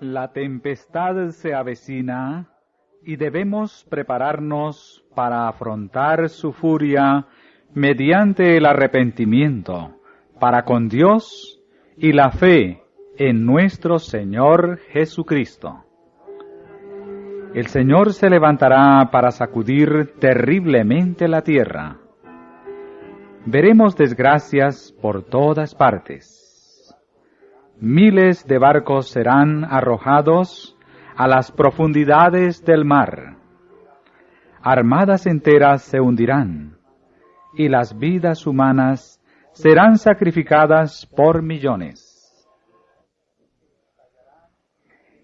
La tempestad se avecina y debemos prepararnos para afrontar su furia mediante el arrepentimiento para con Dios y la fe en nuestro Señor Jesucristo. El Señor se levantará para sacudir terriblemente la tierra. Veremos desgracias por todas partes miles de barcos serán arrojados a las profundidades del mar. Armadas enteras se hundirán y las vidas humanas serán sacrificadas por millones.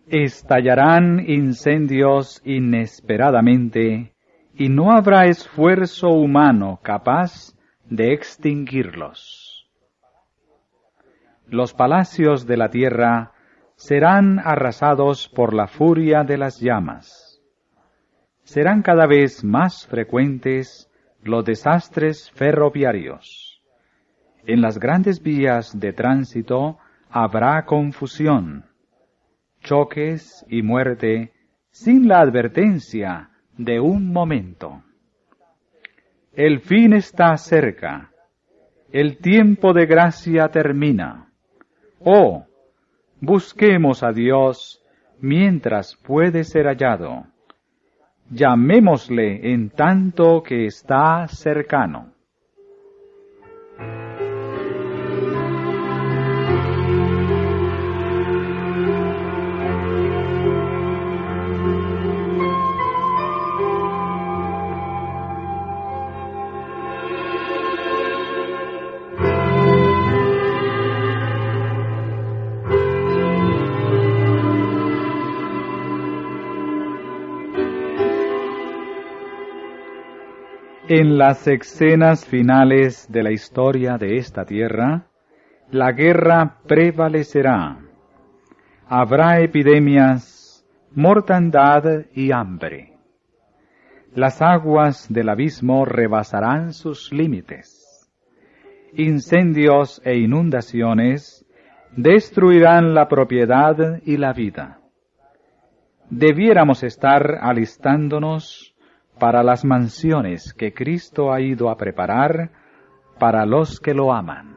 Estallarán incendios inesperadamente y no habrá esfuerzo humano capaz de extinguirlos los palacios de la tierra serán arrasados por la furia de las llamas. Serán cada vez más frecuentes los desastres ferroviarios. En las grandes vías de tránsito habrá confusión, choques y muerte sin la advertencia de un momento. El fin está cerca, el tiempo de gracia termina. Oh, busquemos a Dios mientras puede ser hallado. Llamémosle en tanto que está cercano. En las escenas finales de la historia de esta tierra, la guerra prevalecerá. Habrá epidemias, mortandad y hambre. Las aguas del abismo rebasarán sus límites. Incendios e inundaciones destruirán la propiedad y la vida. Debiéramos estar alistándonos para las mansiones que Cristo ha ido a preparar para los que lo aman.